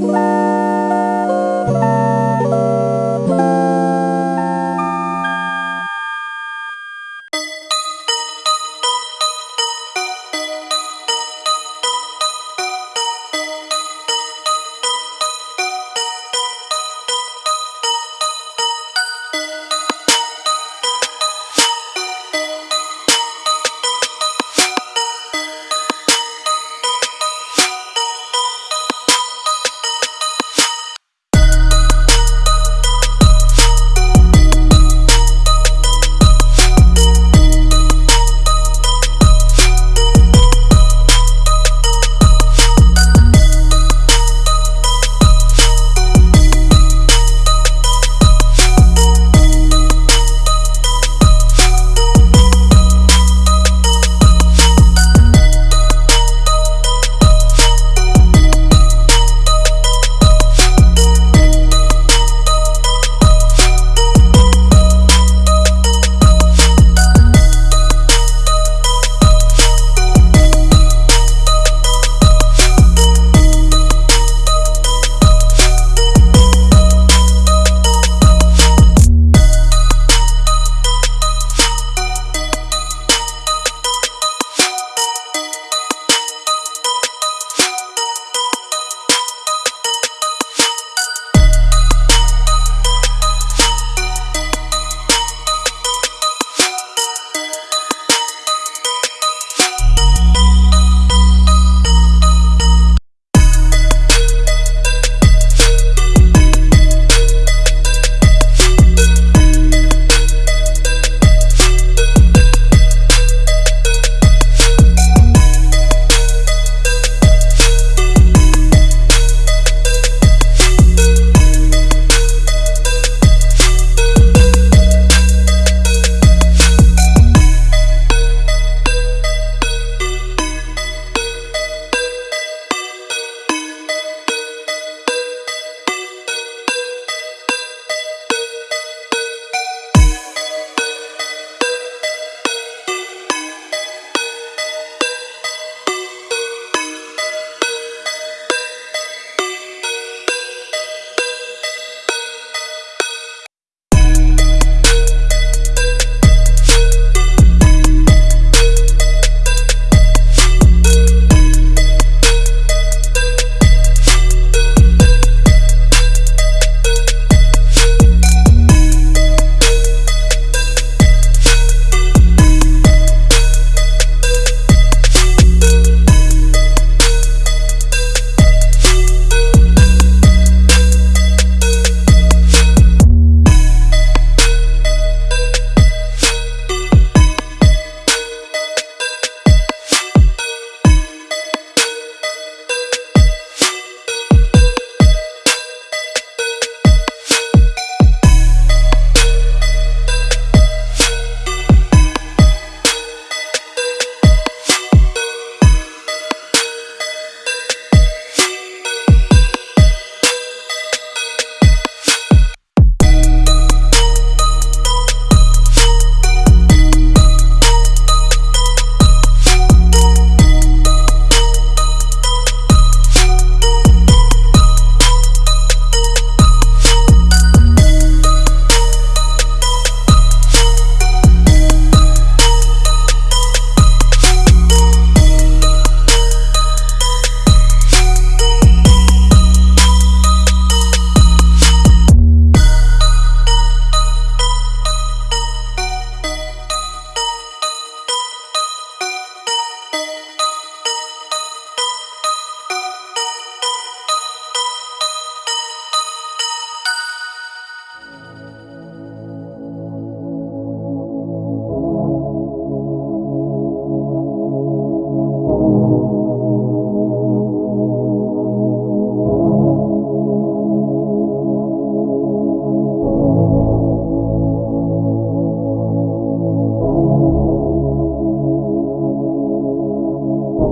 Bye.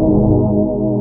Música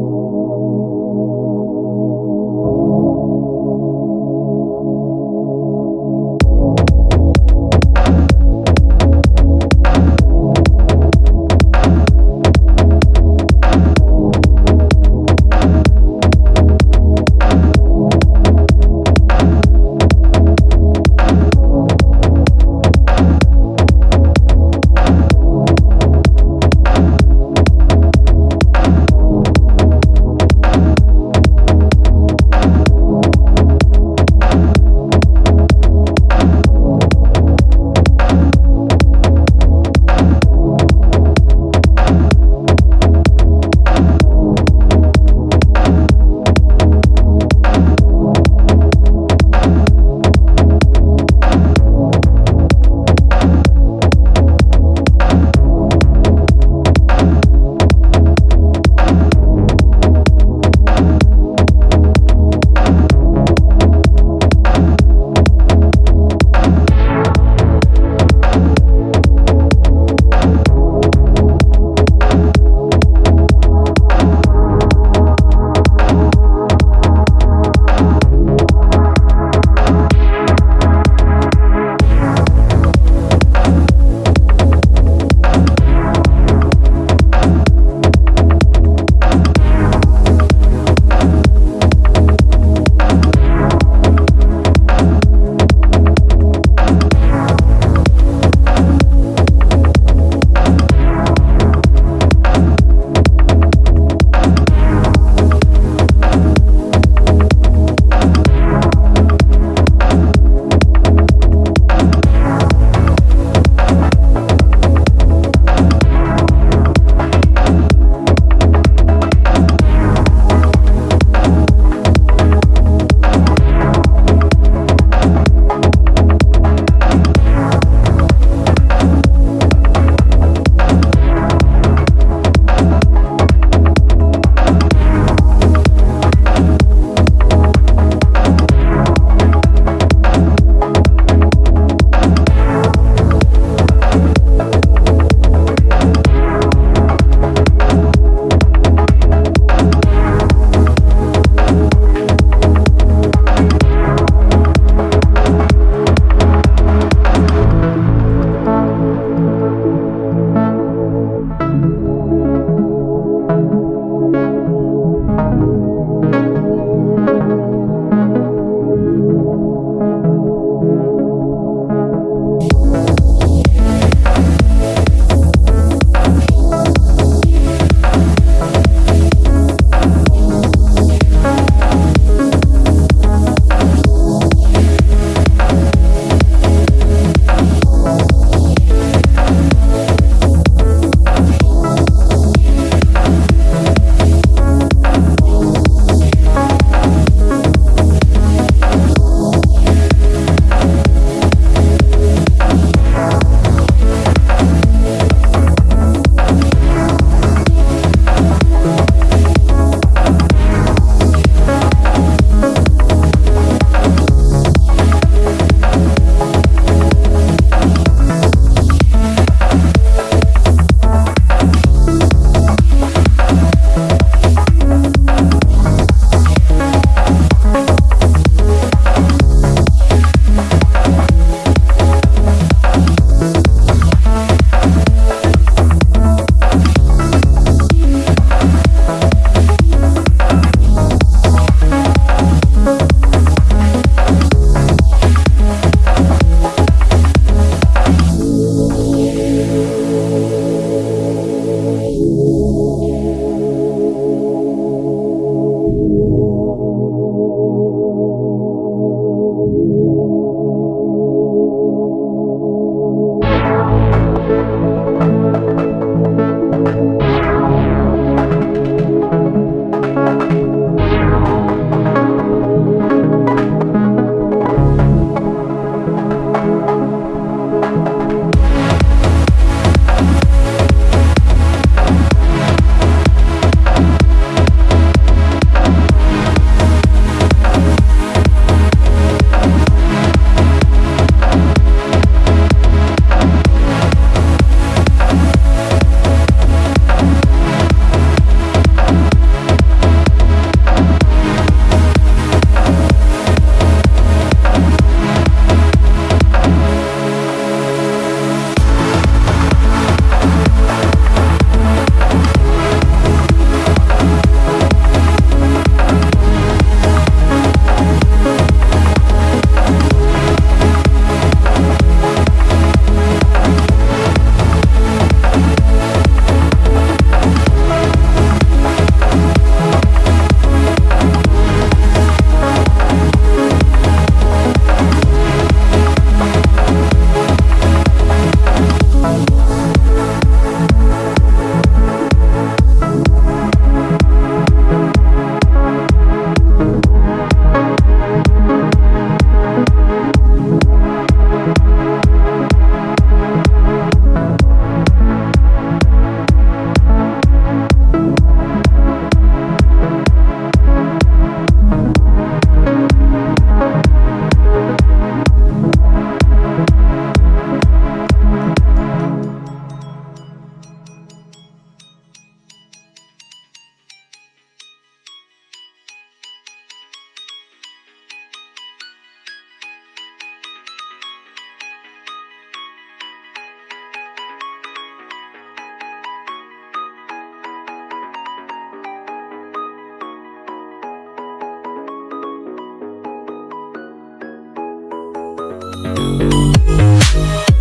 Here,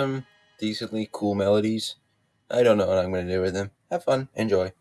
some decently cool melodies. I don't know what I'm going to do with them. Have fun. Enjoy.